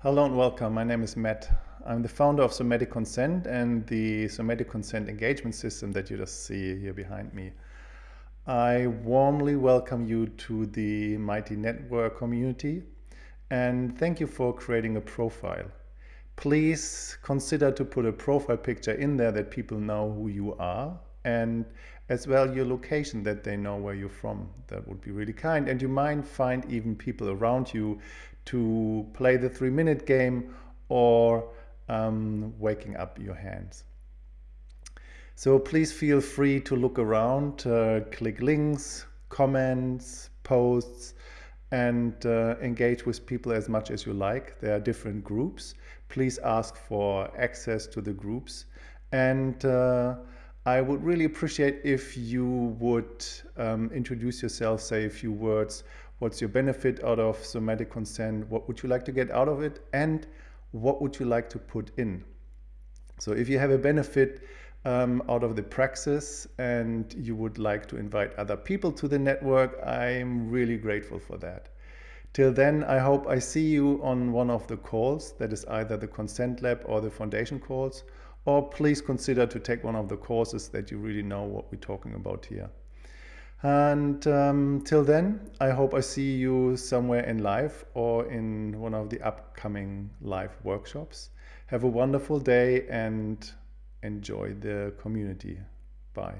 Hello and welcome. My name is Matt. I'm the founder of Somatic Consent and the Somatic Consent engagement system that you just see here behind me. I warmly welcome you to the Mighty Network community and thank you for creating a profile. Please consider to put a profile picture in there that people know who you are and as well your location that they know where you're from. That would be really kind. And you might find even people around you to play the three minute game or um, waking up your hands. So please feel free to look around, uh, click links, comments, posts, and uh, engage with people as much as you like. There are different groups. Please ask for access to the groups. And uh, I would really appreciate if you would um, introduce yourself, say a few words. What's your benefit out of somatic consent? What would you like to get out of it? And what would you like to put in? So if you have a benefit um, out of the praxis and you would like to invite other people to the network, I'm really grateful for that. Till then, I hope I see you on one of the calls, that is either the Consent Lab or the Foundation calls, or please consider to take one of the courses that you really know what we're talking about here. And um, till then, I hope I see you somewhere in live or in one of the upcoming live workshops. Have a wonderful day and enjoy the community. Bye.